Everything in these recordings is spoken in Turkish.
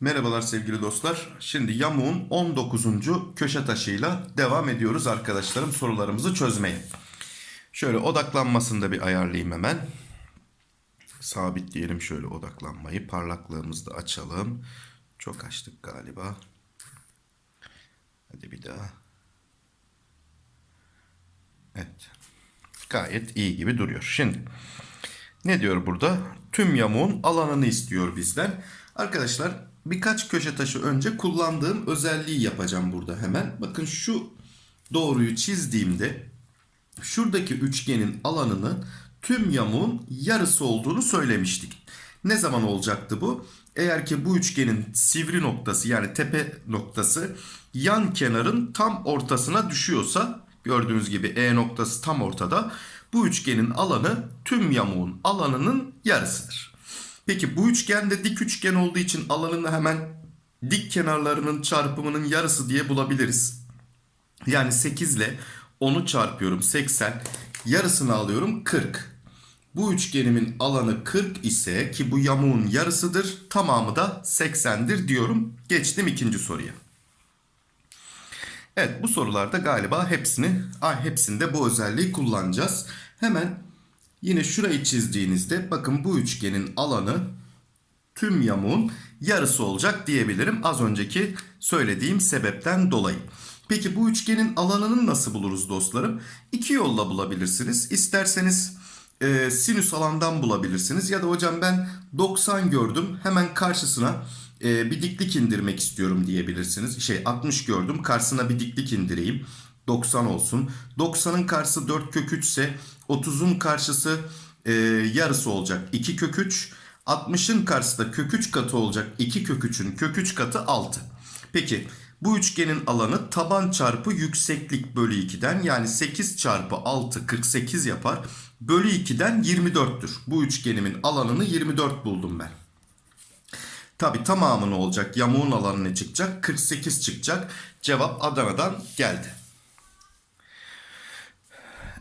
Merhabalar sevgili dostlar. Şimdi yamuğun 19. köşe taşıyla devam ediyoruz arkadaşlarım sorularımızı çözmeye. Şöyle odaklanmasını da bir ayarlayayım hemen. Sabitleyelim şöyle odaklanmayı. Parlaklığımızı da açalım. Çok açtık galiba. Hadi bir daha. Evet. Gayet iyi gibi duruyor. Şimdi ne diyor burada? Tüm yamuğun alanını istiyor bizden. Arkadaşlar birkaç köşe taşı önce kullandığım özelliği yapacağım burada hemen. Bakın şu doğruyu çizdiğimde şuradaki üçgenin alanını tüm yamuğun yarısı olduğunu söylemiştik. Ne zaman olacaktı bu? Eğer ki bu üçgenin sivri noktası yani tepe noktası yan kenarın tam ortasına düşüyorsa gördüğünüz gibi E noktası tam ortada. Bu üçgenin alanı tüm yamuğun alanının yarısıdır. Peki bu üçgende dik üçgen olduğu için alanını hemen dik kenarlarının çarpımının yarısı diye bulabiliriz. Yani 8 ile 10'u çarpıyorum 80. Yarısını alıyorum 40. Bu üçgenimin alanı 40 ise ki bu yamuğun yarısıdır. Tamamı da 80'dir diyorum. Geçtim ikinci soruya. Evet bu sorularda galiba hepsini hepsinde bu özelliği kullanacağız. Hemen yine şurayı çizdiğinizde bakın bu üçgenin alanı tüm yamuğun yarısı olacak diyebilirim. Az önceki söylediğim sebepten dolayı. Peki bu üçgenin alanını nasıl buluruz dostlarım? İki yolla bulabilirsiniz. İsterseniz e, sinüs alandan bulabilirsiniz. Ya da hocam ben 90 gördüm hemen karşısına e, bir diklik indirmek istiyorum diyebilirsiniz. Şey 60 gördüm karşısına bir diklik indireyim. 90 olsun. 90'ın karşısı 4 kök 3 ise 30'un karşısı e, yarısı olacak 2 kök 3. 60'ın karşısı da kök 3 katı olacak 2 kök 3'ün kök 3 katı 6. Peki bu üçgenin alanı taban çarpı yükseklik bölü 2'den yani 8 çarpı 6 48 yapar. Bölü 2'den 24'tür. Bu üçgenimin alanını 24 buldum ben. Tabi tamamı ne olacak? Yamuğun alanı ne çıkacak? 48 çıkacak. Cevap Adana'dan geldi.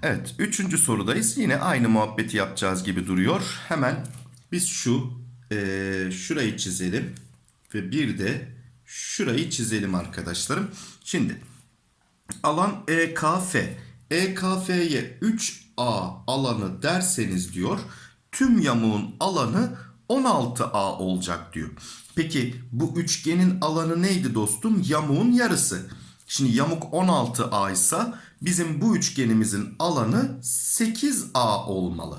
Evet, üçüncü sorudayız. Yine aynı muhabbeti yapacağız gibi duruyor. Hemen biz şu e, şurayı çizelim ve bir de şurayı çizelim arkadaşlarım. Şimdi alan EKF. EKF'ye 3A alanı derseniz diyor tüm yamuğun alanı 16A olacak diyor. Peki bu üçgenin alanı neydi dostum? Yamuğun yarısı. Şimdi yamuk 16A ise bizim bu üçgenimizin alanı 8A olmalı.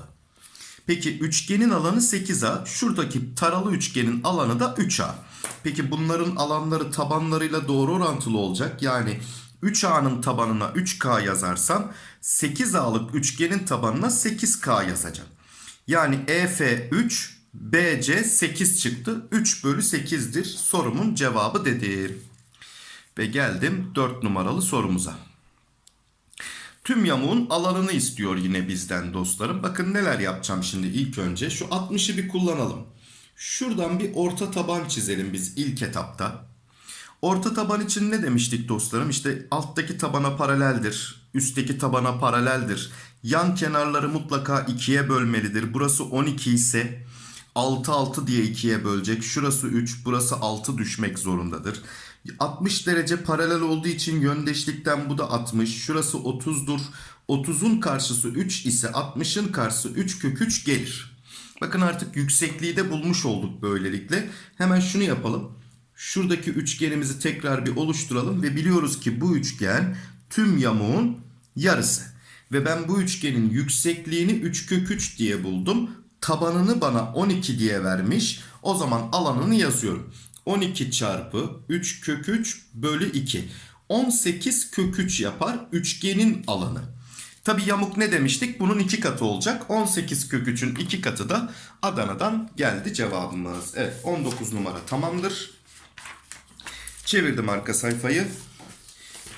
Peki üçgenin alanı 8A. Şuradaki taralı üçgenin alanı da 3A. Peki bunların alanları tabanlarıyla doğru orantılı olacak. Yani 3A'nın tabanına 3K yazarsam 8A'lık üçgenin tabanına 8K yazacağım. Yani EF 3, BC 8 çıktı. 3 bölü 8'dir sorumun cevabı dedir. Ve geldim 4 numaralı sorumuza. Tüm yamuğun alanını istiyor yine bizden dostlarım. Bakın neler yapacağım şimdi ilk önce. Şu 60'ı bir kullanalım. Şuradan bir orta taban çizelim biz ilk etapta. Orta taban için ne demiştik dostlarım? İşte alttaki tabana paraleldir. Üstteki tabana paraleldir. Yan kenarları mutlaka ikiye bölmelidir. Burası 12 ise 6 6 diye ikiye bölecek. Şurası 3, burası 6 düşmek zorundadır. 60 derece paralel olduğu için yöndeşlikten bu da 60. Şurası 30'dur. 30'un karşısı 3 ise 60'ın karşısı 3 kök 3 gelir. Bakın artık yüksekliği de bulmuş olduk böylelikle. Hemen şunu yapalım. Şuradaki üçgenimizi tekrar bir oluşturalım ve biliyoruz ki bu üçgen tüm yamuğun yarısı. Ve ben bu üçgenin yüksekliğini 3 kök 3 diye buldum. Tabanını bana 12 diye vermiş. O zaman alanını yazıyorum. 12 çarpı 3 kök 3 bölü 2. 18 kök 3 yapar üçgenin alanı. Tabi yamuk ne demiştik? Bunun iki katı olacak. 18 kök 3'ün iki katı da Adana'dan geldi cevabımız. Evet 19 numara tamamdır. Çevirdim arka sayfayı.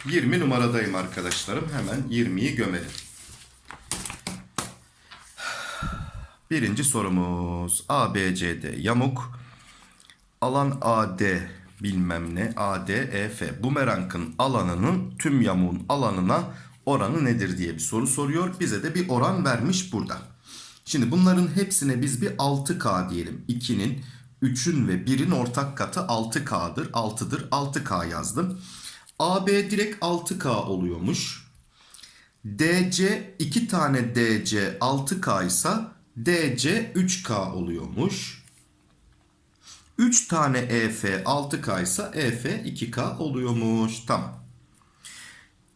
20 numaradayım arkadaşlarım. Hemen 20'yi gömelim. Birinci sorumuz. ABCD yamuk. Alan AD bilmem ne. AD, EF. Bumerangın alanının tüm yamuğun alanına oranı nedir diye bir soru soruyor. Bize de bir oran vermiş burada. Şimdi bunların hepsine biz bir 6K diyelim. 2'nin, 3'ün ve 1'in ortak katı 6K'dır. 6'dır. 6K yazdım. AB direkt 6K oluyormuş. DC 2 tane DC 6K ise DC 3K oluyormuş. 3 tane EF 6K ise EF 2K oluyormuş. Tamam.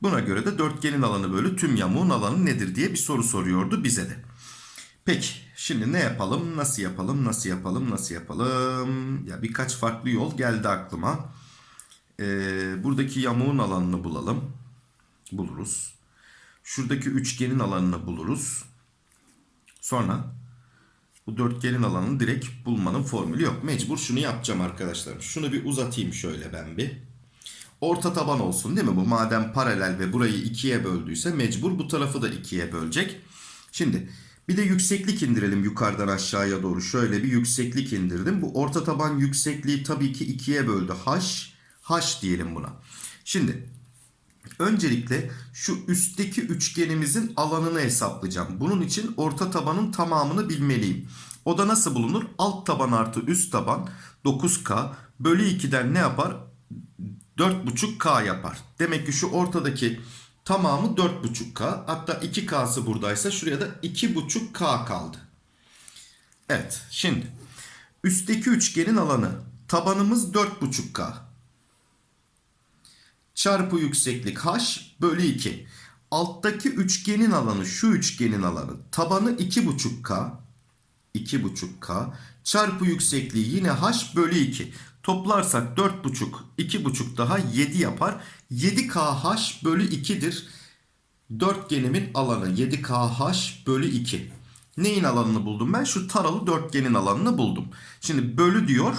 Buna göre de dörtgenin alanı bölü tüm yamuğun alanı nedir diye bir soru soruyordu bize de. Peki şimdi ne yapalım? Nasıl yapalım? Nasıl yapalım? Nasıl yapalım? Ya birkaç farklı yol geldi aklıma. Ee, buradaki yamuğun alanını bulalım. Buluruz. Şuradaki üçgenin alanını buluruz. Sonra bu dörtgenin alanını direkt bulmanın formülü yok. Mecbur şunu yapacağım arkadaşlar. Şunu bir uzatayım şöyle ben bir. Orta taban olsun değil mi bu? Madem paralel ve burayı ikiye böldüyse mecbur bu tarafı da ikiye bölecek. Şimdi bir de yükseklik indirelim yukarıdan aşağıya doğru. Şöyle bir yükseklik indirdim. Bu orta taban yüksekliği tabii ki ikiye böldü. H, H diyelim buna. Şimdi öncelikle şu üstteki üçgenimizin alanını hesaplayacağım. Bunun için orta tabanın tamamını bilmeliyim. O da nasıl bulunur? Alt taban artı üst taban 9K bölü 2'den ne yapar? 4,5K yapar. Demek ki şu ortadaki tamamı 4,5K. Hatta 2K'sı buradaysa şuraya da 2,5K kaldı. Evet şimdi üstteki üçgenin alanı tabanımız 4,5K. Çarpı yükseklik H bölü 2. Alttaki üçgenin alanı şu üçgenin alanı tabanı 2,5K. 2,5K çarpı yüksekliği yine H bölü 2. Toplarsak 4,5 2,5 daha 7 yapar. 7KH bölü 2'dir. Dörtgenimin alanı 7KH bölü 2. Neyin alanını buldum ben? Şu taralı dörtgenin alanını buldum. Şimdi bölü diyor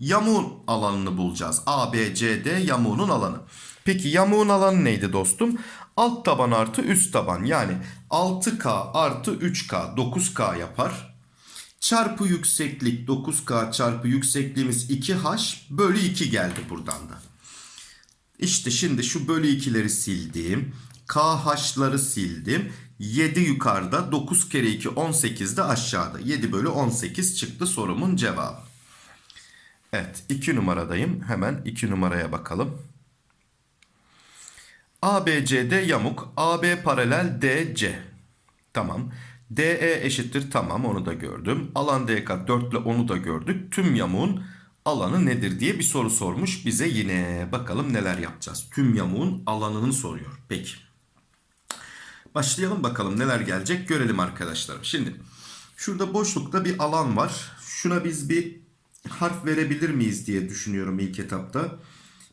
yamuğun alanını bulacağız. ABCD yamuğunun alanı. Peki yamuğun alanı neydi dostum? Alt taban artı üst taban yani 6K artı 3K 9K yapar. Çarpı yükseklik 9K çarpı yüksekliğimiz 2H bölü 2 geldi buradan da. İşte şimdi şu bölü 2'leri sildim. KH'ları sildim. 7 yukarıda 9 kere 2 18 de aşağıda. 7 bölü 18 çıktı sorumun cevabı. Evet 2 numaradayım. Hemen 2 numaraya bakalım. ABCD yamuk. AB paralel DC. Tamam. DE eşittir tamam onu da gördüm. Alan DK 4 ile onu da gördük. Tüm yamuğun alanı nedir diye bir soru sormuş bize yine. Bakalım neler yapacağız. Tüm yamuğun alanını soruyor. Peki. Başlayalım bakalım neler gelecek görelim arkadaşlarım. Şimdi şurada boşlukta bir alan var. Şuna biz bir harf verebilir miyiz diye düşünüyorum ilk etapta.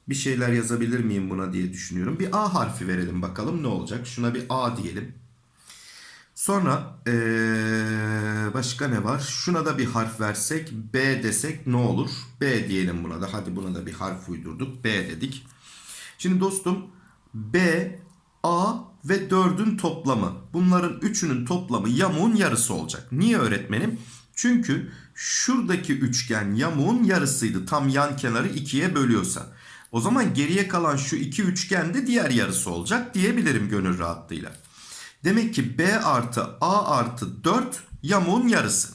Bir şeyler yazabilir miyim buna diye düşünüyorum. Bir A harfi verelim bakalım ne olacak. Şuna bir A diyelim. Sonra ee, başka ne var? Şuna da bir harf versek B desek ne olur? B diyelim buna da. Hadi buna da bir harf uydurduk. B dedik. Şimdi dostum B, A ve 4'ün toplamı. Bunların üçünün toplamı yamuğun yarısı olacak. Niye öğretmenim? Çünkü şuradaki üçgen yamuğun yarısıydı. Tam yan kenarı ikiye bölüyorsa. O zaman geriye kalan şu iki üçgen de diğer yarısı olacak diyebilirim gönül rahatlığıyla. Demek ki B artı A artı 4 yamuğun yarısı.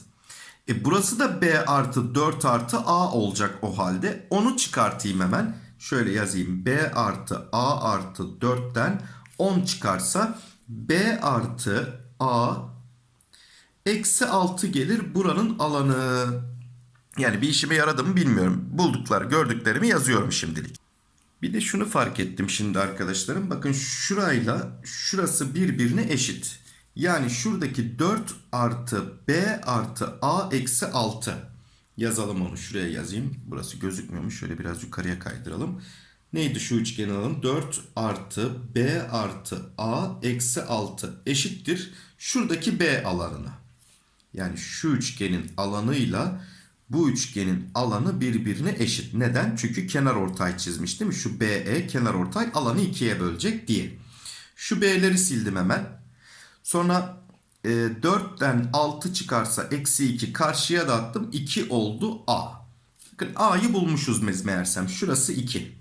E burası da B artı 4 artı A olacak o halde. Onu çıkartayım hemen. Şöyle yazayım. B artı A artı 4'ten 10 çıkarsa B artı A eksi 6 gelir buranın alanı. Yani bir işime yaradı mı bilmiyorum. Buldukları gördüklerimi yazıyorum şimdilik. Bir de şunu fark ettim şimdi arkadaşlarım. Bakın şurayla şurası birbirine eşit. Yani şuradaki 4 artı B artı A eksi 6. Yazalım onu şuraya yazayım. Burası gözükmüyormuş. Şöyle biraz yukarıya kaydıralım. Neydi şu üçgen alalım? 4 artı B artı A eksi 6 eşittir. Şuradaki B alanına. Yani şu üçgenin alanıyla bu üçgenin alanı birbirine eşit. Neden? Çünkü kenar ortay çizmiş değil mi? Şu BE kenar ortay alanı ikiye bölecek diye. Şu B'leri sildim hemen. Sonra e, 4'ten 6 çıkarsa eksi 2 karşıya da attım. 2 oldu A. Bakın A'yı bulmuşuz meğersem. Şurası 2.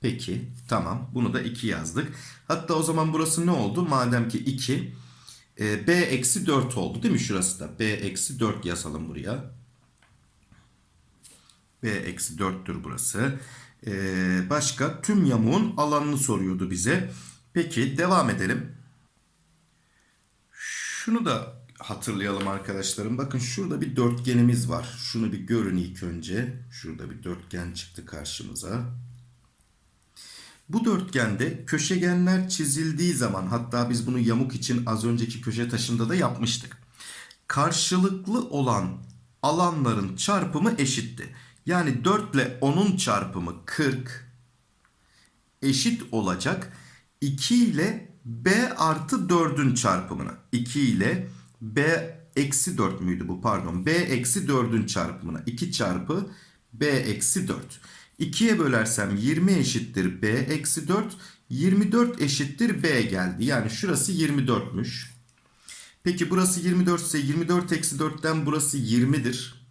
Peki tamam bunu da 2 yazdık. Hatta o zaman burası ne oldu? Madem ki 2 e, b eksi 4 oldu değil mi şurası da? b eksi 4 yazalım buraya. B eksi 4'tür burası. E, başka tüm yamuğun alanını soruyordu bize. Peki devam edelim. Şunu da hatırlayalım arkadaşlarım. Bakın şurada bir dörtgenimiz var. Şunu bir görün ilk önce. Şurada bir dörtgen çıktı karşımıza. Bu dörtgende köşegenler çizildiği zaman hatta biz bunu yamuk için az önceki köşe taşında da yapmıştık. Karşılıklı olan alanların çarpımı eşitti. Yani 4 ile 10'un çarpımı 40 eşit olacak. 2 ile b artı 4'ün çarpımına. 2 ile b eksi 4 müydü bu pardon. b eksi 4'ün çarpımına. 2 çarpı b eksi 4. 2'ye bölersem 20 eşittir b eksi 4. 24 eşittir b geldi. Yani şurası 24'müş. Peki burası 24 ise 24 eksi 4'ten burası 20'dir.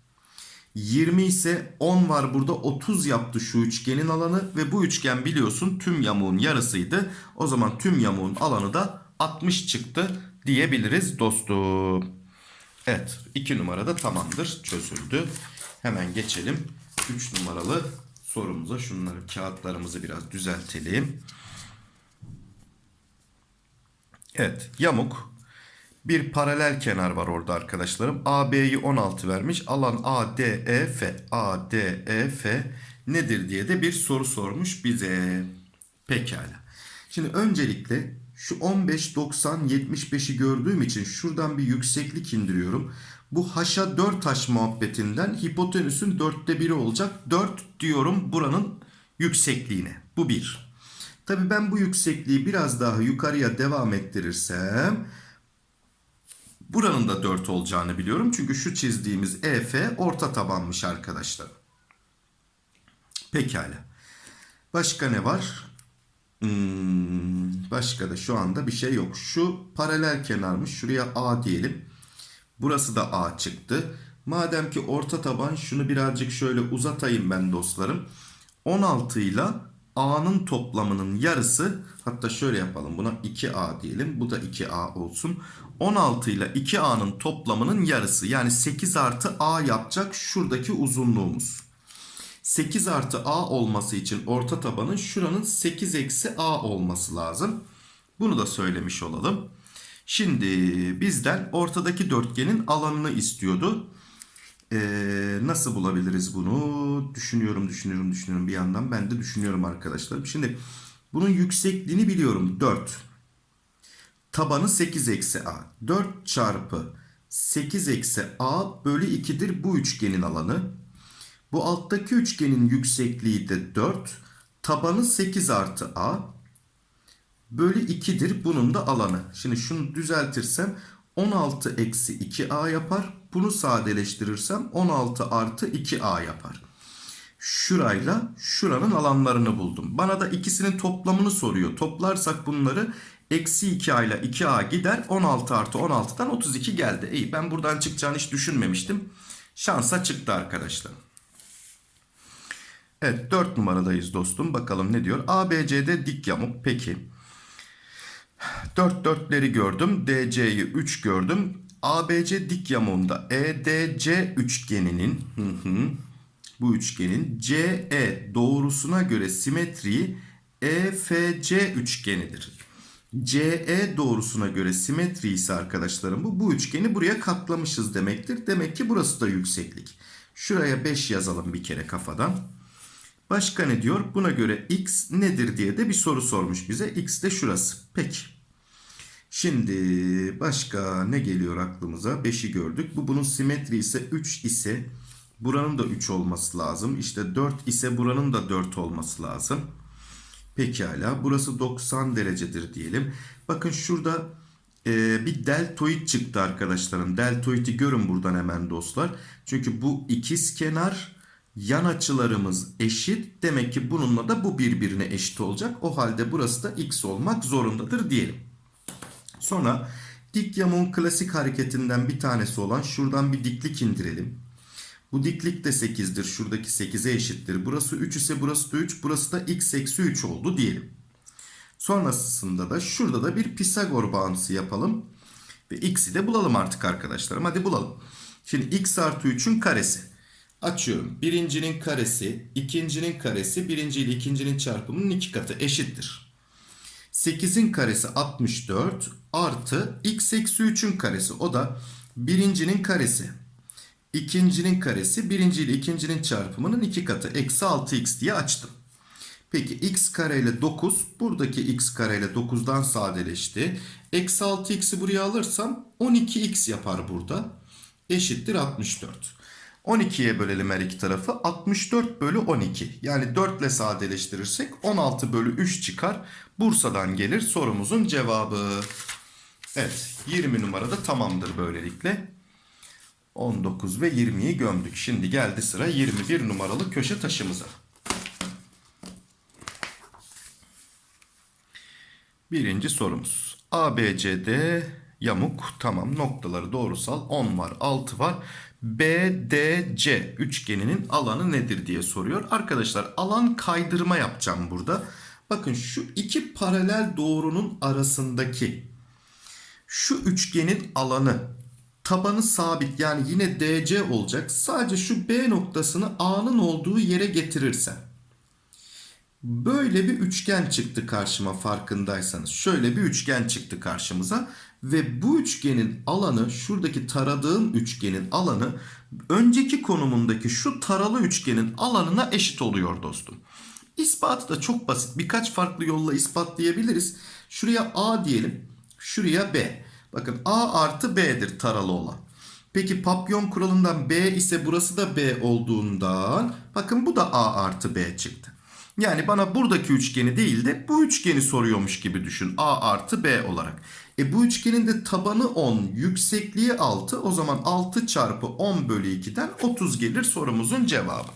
20 ise 10 var burada 30 yaptı şu üçgenin alanı ve bu üçgen biliyorsun tüm yamuğun yarısıydı. O zaman tüm yamuğun alanı da 60 çıktı diyebiliriz dostum. Evet 2 numarada tamamdır çözüldü. Hemen geçelim 3 numaralı sorumuza. Şunları kağıtlarımızı biraz düzeltelim. Evet yamuk bir paralel kenar var orada arkadaşlarım. AB'yi 16 vermiş. Alan ADEF. ADEF nedir diye de bir soru sormuş bize. Pekala. Şimdi öncelikle şu 15, 90, 75'i gördüğüm için şuradan bir yükseklik indiriyorum. Bu haşa 4 haş muhabbetinden hipotenüsün dörtte biri olacak. 4 diyorum buranın yüksekliğine. Bu bir. Tabi ben bu yüksekliği biraz daha yukarıya devam ettirirsem buranın da 4 olacağını biliyorum. Çünkü şu çizdiğimiz EF orta tabanmış arkadaşlar. Pekala. Başka ne var? Hmm, başka da şu anda bir şey yok. Şu paralel kenarmış. Şuraya A diyelim. Burası da A çıktı. Madem ki orta taban şunu birazcık şöyle uzatayım ben dostlarım. 16 ile A'nın toplamının yarısı hatta şöyle yapalım buna 2A diyelim. Bu da 2A olsun. 16 ile 2A'nın toplamının yarısı yani 8 artı A yapacak şuradaki uzunluğumuz. 8 artı A olması için orta tabanın şuranın 8 eksi A olması lazım. Bunu da söylemiş olalım. Şimdi bizden ortadaki dörtgenin alanını istiyordu. Ee, nasıl bulabiliriz bunu? Düşünüyorum, düşünüyorum, düşünüyorum bir yandan. Ben de düşünüyorum arkadaşlar. Şimdi bunun yüksekliğini biliyorum. 4. Tabanı 8 eksi A. 4 çarpı 8 eksi A bölü 2'dir bu üçgenin alanı. Bu alttaki üçgenin yüksekliği de 4. Tabanı 8 artı A. Bölü 2'dir bunun da alanı. Şimdi şunu düzeltirsem 16 eksi 2A yapar. Bunu sadeleştirirsem 16 artı 2A yapar. Şurayla şuranın alanlarını buldum. Bana da ikisinin toplamını soruyor. Toplarsak bunları eksi 2A ile 2A gider. 16 artı 16'dan 32 geldi. İyi ben buradan çıkacağını hiç düşünmemiştim. Şansa çıktı arkadaşlar. Evet 4 numaradayız dostum. Bakalım ne diyor. ABC'de dik yamuk. Peki. 4 dörtleri gördüm. DC'yi 3 gördüm. ABC dik yamuğunda EDC üçgeninin bu üçgenin CE doğrusuna göre simetriği EFC üçgenidir. CE doğrusuna göre simetri ise arkadaşlarım bu. Bu üçgeni buraya katlamışız demektir. Demek ki burası da yükseklik. Şuraya 5 yazalım bir kere kafadan. Başka ne diyor? Buna göre x nedir diye de bir soru sormuş bize. X de şurası. Peki. Şimdi başka ne geliyor aklımıza? 5'i gördük. Bu bunun simetri ise 3 ise buranın da 3 olması lazım. İşte 4 ise buranın da 4 olması lazım. Pekala. Burası 90 derecedir diyelim. Bakın şurada e, bir deltoid çıktı arkadaşlarım. Deltoidi görün buradan hemen dostlar. Çünkü bu ikiz kenar yan açılarımız eşit. Demek ki bununla da bu birbirine eşit olacak. O halde burası da x olmak zorundadır diyelim. Sonra dik yamuğun klasik hareketinden bir tanesi olan şuradan bir diklik indirelim. Bu diklik de 8'dir. Şuradaki 8'e eşittir. Burası 3 ise burası da 3. Burası da x eksi 3 oldu diyelim. Sonrasında da şurada da bir Pisagor bağıntısı yapalım. Ve x'i de bulalım artık arkadaşlarım. Hadi bulalım. Şimdi x artı 3'ün karesi. Açıyorum. Birincinin karesi, ikincinin karesi, birinci ile ikincinin çarpımının iki katı eşittir. 8'in karesi 64 artı x eksi 3'ün karesi. O da birincinin karesi. ikincinin karesi birinci ile ikincinin çarpımının iki katı. Eksi 6x diye açtım. Peki x kare ile 9 buradaki x kare ile 9'dan sadeleşti. Eksi 6x'i buraya alırsam 12x yapar burada. Eşittir 64. 12'ye bölelim her iki tarafı. 64 bölü 12. Yani 4 ile sadeleştirirsek 16 bölü 3 çıkar. Bursa'dan gelir sorumuzun cevabı. Evet 20 numarada tamamdır böylelikle. 19 ve 20'yi gömdük. Şimdi geldi sıra 21 numaralı köşe taşımıza. Birinci sorumuz. ABCD yamuk tamam noktaları doğrusal 10 var 6 var. BDC üçgeninin alanı nedir diye soruyor. Arkadaşlar alan kaydırma yapacağım burada. Bakın şu iki paralel doğrunun arasındaki şu üçgenin alanı tabanı sabit yani yine DC olacak. Sadece şu B noktasını A'nın olduğu yere getirirsem. Böyle bir üçgen çıktı karşıma farkındaysanız. Şöyle bir üçgen çıktı karşımıza. Ve bu üçgenin alanı şuradaki taradığım üçgenin alanı önceki konumundaki şu taralı üçgenin alanına eşit oluyor dostum. İspatı da çok basit. Birkaç farklı yolla ispatlayabiliriz. Şuraya A diyelim. Şuraya B. Bakın A artı B'dir taralı olan. Peki papyon kuralından B ise burası da B olduğundan bakın bu da A artı B çıktı. Yani bana buradaki üçgeni değil de bu üçgeni soruyormuş gibi düşün. A artı B olarak. E bu üçgenin de tabanı 10, yüksekliği 6. O zaman 6 çarpı 10 bölü 2'den 30 gelir sorumuzun cevabı.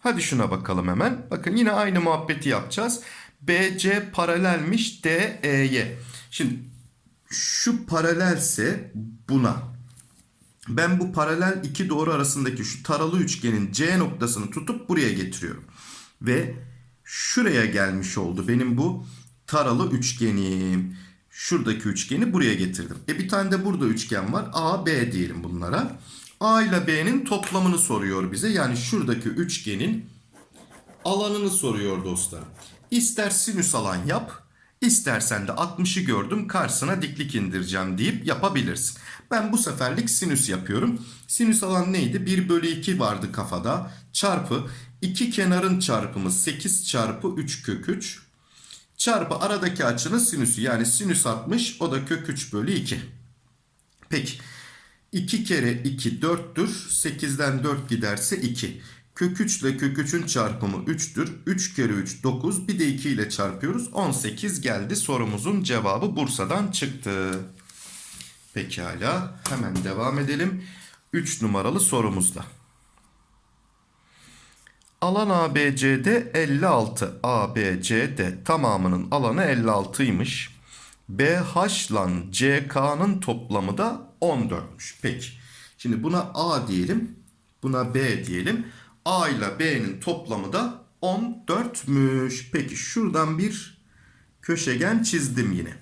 Hadi şuna bakalım hemen. Bakın yine aynı muhabbeti yapacağız. BC paralelmiş DE'ye. Şimdi şu paralelse buna. Ben bu paralel iki doğru arasındaki şu taralı üçgenin C noktasını tutup buraya getiriyorum. Ve şuraya gelmiş oldu benim bu taralı üçgenim. Şuradaki üçgeni buraya getirdim. E bir tane de burada üçgen var. A, B diyelim bunlara. A ile B'nin toplamını soruyor bize. Yani şuradaki üçgenin alanını soruyor dostlar. İster sinüs alan yap, istersen de 60'ı gördüm karşısına diklik indireceğim deyip yapabilirsin. Ben bu seferlik sinüs yapıyorum. Sinüs alan neydi? 1 bölü 2 vardı kafada. Çarpı iki kenarın çarpımı 8 çarpı 3 kök 3 çarpı aradaki açının sinüsü yani sinüs 60 o da kök 3 bölü 2. Peki 2 kere 2 4'tür 8'den 4 giderse 2. Kök 3 ile kök 3'ün çarpımı 3'tür. 3 kere 3 9 bir de 2 ile çarpıyoruz. 18 geldi sorumuzun cevabı Bursa'dan çıktı. Pekala hemen devam edelim. 3 numaralı sorumuzda. Alan ABCD 56. ABCD tamamının alanı 56'ymış. BH ile CK'nın toplamı da 14'müş. Peki. Şimdi buna A diyelim. Buna B diyelim. A ile B'nin toplamı da 14'müş. Peki şuradan bir köşegen çizdim yine.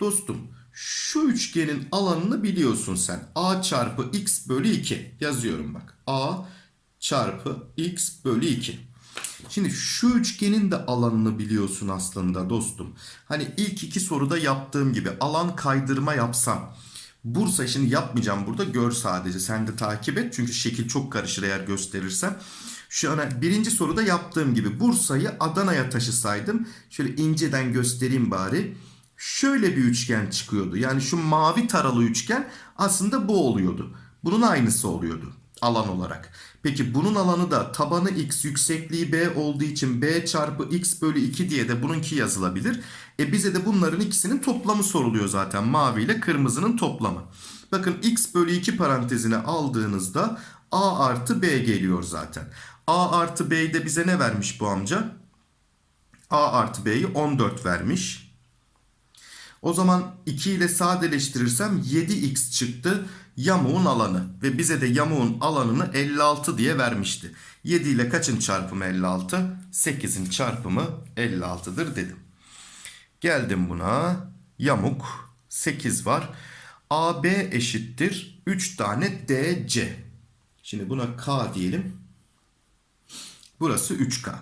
Dostum şu üçgenin alanını biliyorsun sen. A çarpı x bölü 2 yazıyorum bak. A çarpı x bölü 2. Şimdi şu üçgenin de alanını biliyorsun aslında dostum. Hani ilk iki soruda yaptığım gibi alan kaydırma yapsam. Bursa şimdi yapmayacağım burada gör sadece sen de takip et. Çünkü şekil çok karışır eğer gösterirsem. Şu an birinci soruda yaptığım gibi Bursa'yı Adana'ya taşısaydım. Şöyle inceden göstereyim bari. Şöyle bir üçgen çıkıyordu. Yani şu mavi taralı üçgen aslında bu oluyordu. Bunun aynısı oluyordu alan olarak. Peki bunun alanı da tabanı x yüksekliği b olduğu için b çarpı x bölü 2 diye de bununki yazılabilir. E bize de bunların ikisinin toplamı soruluyor zaten mavi ile kırmızının toplamı. Bakın x bölü 2 parantezine aldığınızda a artı b geliyor zaten. a artı b'yi de bize ne vermiş bu amca? a artı b'yi 14 vermiş. O zaman 2 ile sadeleştirirsem 7x çıktı yamuğun alanı. Ve bize de yamuğun alanını 56 diye vermişti. 7 ile kaçın çarpımı 56? 8'in çarpımı 56'dır dedim. Geldim buna. Yamuk 8 var. AB eşittir 3 tane DC. Şimdi buna K diyelim. Burası 3K.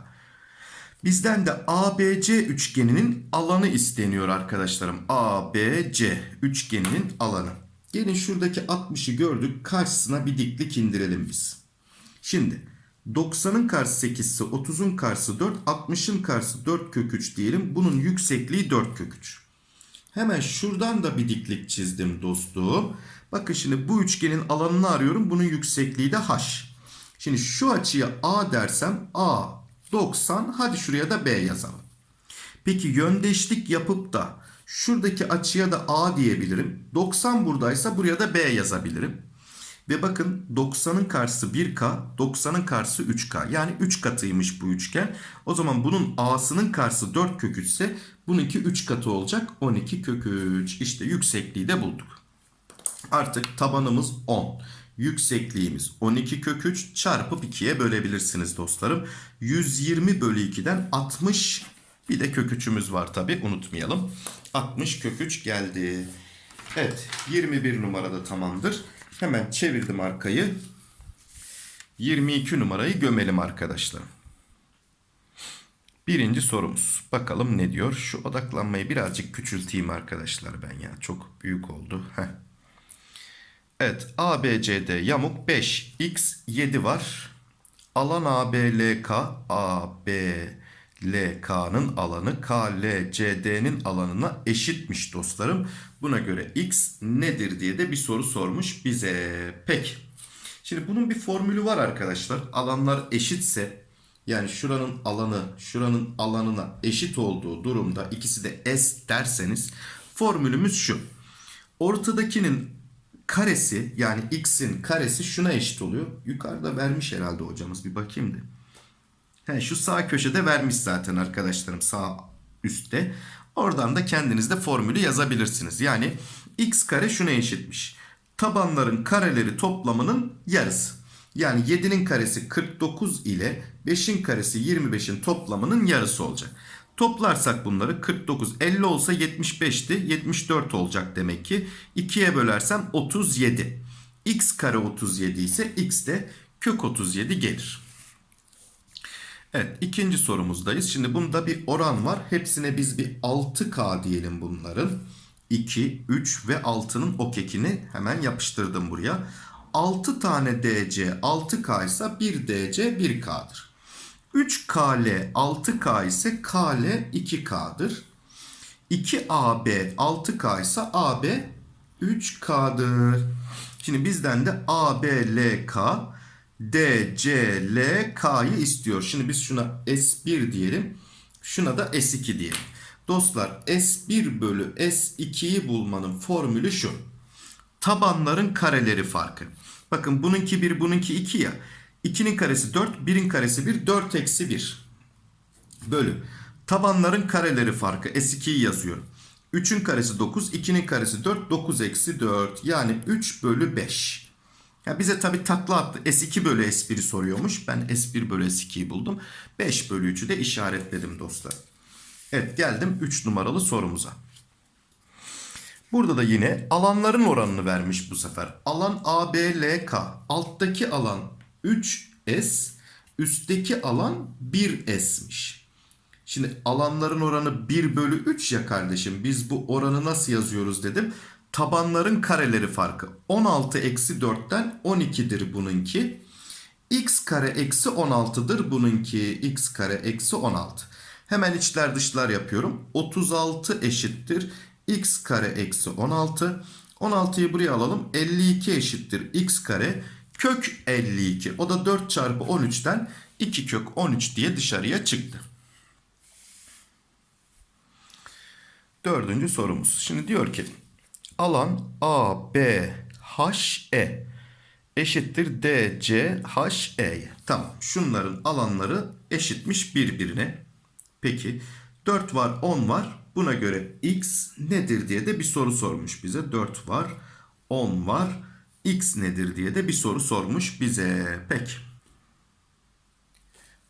Bizden de ABC üçgeninin alanı isteniyor arkadaşlarım. ABC üçgeninin alanı. Gelin şuradaki 60'ı gördük. Karşısına bir diklik indirelim biz. Şimdi 90'ın karşısı 8 ise 30'un karşısı 4, 60'ın karşısı 4 kök 3 diyelim. Bunun yüksekliği 4 kök 3. Hemen şuradan da bir diklik çizdim dostum. Bakın şimdi bu üçgenin alanını arıyorum. Bunun yüksekliği de h. Şimdi şu açıya a dersem a 90 hadi şuraya da b yazalım. Peki yöndeşlik yapıp da şuradaki açıya da a diyebilirim. 90 buradaysa buraya da b yazabilirim. Ve bakın 90'ın karşısı 1K, 90'ın karşısı 3K. Yani 3 katıymış bu üçgen. O zaman bunun A'sının karşısı 4 kök 3 ise bununki 3 katı olacak. 12 kök 3. İşte yüksekliği de bulduk. Artık tabanımız 10. Yüksekliğimiz 12 kök 3 çarpıp 2'ye bölebilirsiniz dostlarım. 120 bölü 2'den 60 bir de kök 3'ümüz var tabi unutmayalım. 60 kök 3 geldi. Evet 21 numarada tamamdır. Hemen çevirdim arkayı. 22 numarayı gömelim arkadaşlar. Birinci sorumuz. Bakalım ne diyor? Şu odaklanmayı birazcık küçülteyim arkadaşlar ben ya. Çok büyük oldu. Heh. Evet ABCD yamuk 5 x 7 var. Alan ABLK ABLK'nın alanı KLCD'nin alanına eşitmiş dostlarım. Buna göre x nedir diye de bir soru sormuş bize. Peki. Şimdi bunun bir formülü var arkadaşlar. Alanlar eşitse yani şuranın alanı şuranın alanına eşit olduğu durumda ikisi de s derseniz formülümüz şu. Ortadakinin karesi yani x'in karesi şuna eşit oluyor. Yukarıda vermiş herhalde hocamız bir bakayım da. He, şu sağ köşede vermiş zaten arkadaşlarım sağ üstte. Oradan da kendiniz de formülü yazabilirsiniz. Yani x kare şuna eşitmiş. Tabanların kareleri toplamının yarısı. Yani 7'nin karesi 49 ile 5'in karesi 25'in toplamının yarısı olacak. Toplarsak bunları 49 50 olsa 75'ti 74 olacak demek ki. 2'ye bölersem 37. x kare 37 ise x de kök 37 gelir. Evet ikinci sorumuzdayız. Şimdi bunda bir oran var. Hepsine biz bir 6K diyelim bunların. 2, 3 ve 6'nın okekini hemen yapıştırdım buraya. 6 tane DC 6K ise 1 DC 1K'dır. 3KL 6K ise KL 2K'dır. 2AB 6K ise AB 3K'dır. Şimdi bizden de ABLK DCLK'yı istiyor. Şimdi biz şuna S1 diyelim. Şuna da S2 diyelim. Dostlar S1 bölü S2'yi bulmanın formülü şu. Tabanların kareleri farkı. Bakın bununki 1 bununki 2 ya. 2'nin karesi 4 1'in karesi 1 4 eksi 1 bölü. Tabanların kareleri farkı S2'yi yazıyorum. 3'ün karesi 9 2'nin karesi 4 9 eksi 4 yani 3 bölü 5. Ya bize tabi takla attı. S2 bölü S1'i soruyormuş. Ben S1 bölü S2'yi buldum. 5 bölü 3'ü de işaretledim dostlar. Evet geldim 3 numaralı sorumuza. Burada da yine alanların oranını vermiş bu sefer. Alan ABLK. Alttaki alan 3S. Üstteki alan 1S'miş. Şimdi alanların oranı 1 bölü 3 ya kardeşim. Biz bu oranı nasıl yazıyoruz dedim. Tabanların kareleri farkı. 16 eksi 4'ten 12'dir bununki. X kare eksi 16'dır bununki. X kare eksi 16. Hemen içler dışlar yapıyorum. 36 eşittir. X kare eksi 16. 16'yı buraya alalım. 52 eşittir. X kare kök 52. O da 4 çarpı 13'ten 2 kök 13 diye dışarıya çıktı. Dördüncü sorumuz. Şimdi diyor ki alan A, B, H, E eşittir D, C, H, E'ye. Tamam. Şunların alanları eşitmiş birbirine. Peki 4 var 10 var. Buna göre x nedir diye de bir soru sormuş bize. 4 var, 10 var. x nedir diye de bir soru sormuş bize. Peki.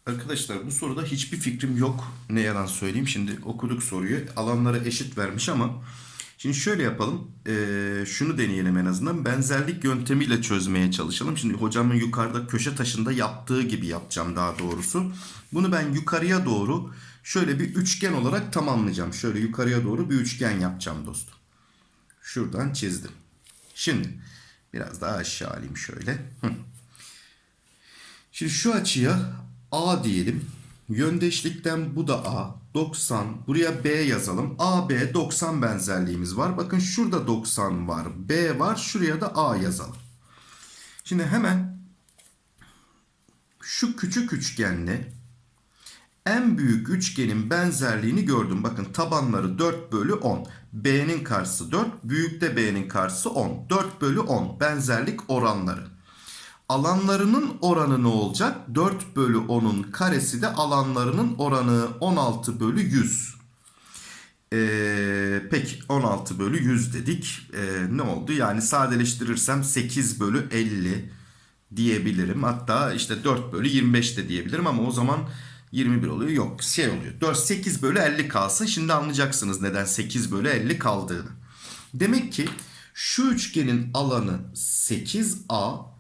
Arkadaşlar bu soruda hiçbir fikrim yok. Ne yalan söyleyeyim. Şimdi okuduk soruyu. Alanlara eşit vermiş ama şimdi şöyle yapalım. Ee, şunu deneyelim en azından. Benzerlik yöntemiyle çözmeye çalışalım. Şimdi hocamın yukarıda köşe taşında yaptığı gibi yapacağım daha doğrusu. Bunu ben yukarıya doğru şöyle bir üçgen olarak tamamlayacağım. Şöyle yukarıya doğru bir üçgen yapacağım dostum. Şuradan çizdim. Şimdi biraz daha aşağı alayım şöyle. Şimdi şu açıya A diyelim. Yöndeşlikten bu da A. 90. Buraya B yazalım. AB 90 benzerliğimiz var. Bakın şurada 90 var. B var. Şuraya da A yazalım. Şimdi hemen şu küçük üçgenle en büyük üçgenin benzerliğini gördüm. Bakın tabanları 4 bölü 10. B'nin karşısı 4. Büyükte B'nin karşısı 10. 4 bölü 10 benzerlik oranları. Alanlarının oranı ne olacak? 4 bölü 10'un karesi de alanlarının oranı 16 bölü 100. Ee, peki 16 bölü 100 dedik. Ee, ne oldu? Yani sadeleştirirsem 8 bölü 50 diyebilirim. Hatta işte 4 bölü 25 de diyebilirim ama o zaman 21 oluyor. Yok şey oluyor. 4, 8 bölü 50 kalsın. Şimdi anlayacaksınız neden 8 bölü 50 kaldığını. Demek ki şu üçgenin alanı 8A.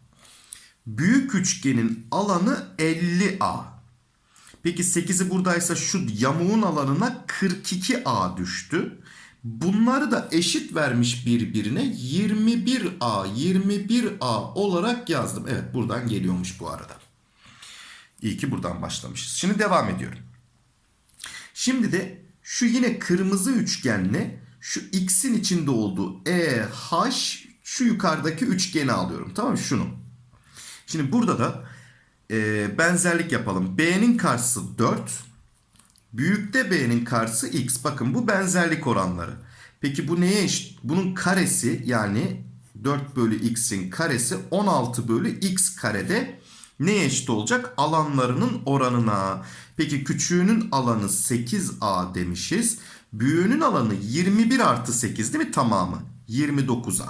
Büyük üçgenin alanı 50A. Peki 8'i buradaysa şu yamuğun alanına 42A düştü. Bunları da eşit vermiş birbirine 21A, 21A olarak yazdım. Evet buradan geliyormuş bu arada. İyi ki buradan başlamışız. Şimdi devam ediyorum. Şimdi de şu yine kırmızı üçgenle şu x'in içinde olduğu EH şu yukarıdaki üçgeni alıyorum. Tamam mı? Şunu. Şimdi burada da e, benzerlik yapalım. B'nin karşısı 4. Büyükte B'nin karşısı x. Bakın bu benzerlik oranları. Peki bu neye eşit? Bunun karesi yani 4 bölü x'in karesi 16 bölü x karede neye eşit olacak? Alanlarının oranına. Peki küçüğünün alanı 8a demişiz. Büyüğünün alanı 21 artı 8 değil mi tamamı? 29a.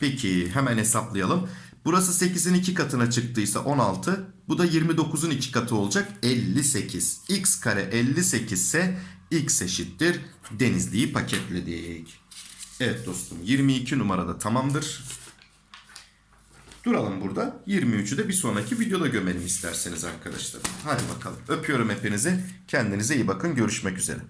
Peki hemen hesaplayalım. Burası 8'in 2 katına çıktıysa 16. Bu da 29'un 2 katı olacak 58. x kare 58 ise x eşittir. Denizli'yi paketledik. Evet dostum 22 numarada tamamdır. Duralım burada. 23'ü de bir sonraki videoda gömelim isterseniz arkadaşlar. Hadi bakalım. Öpüyorum hepinizi. Kendinize iyi bakın. Görüşmek üzere.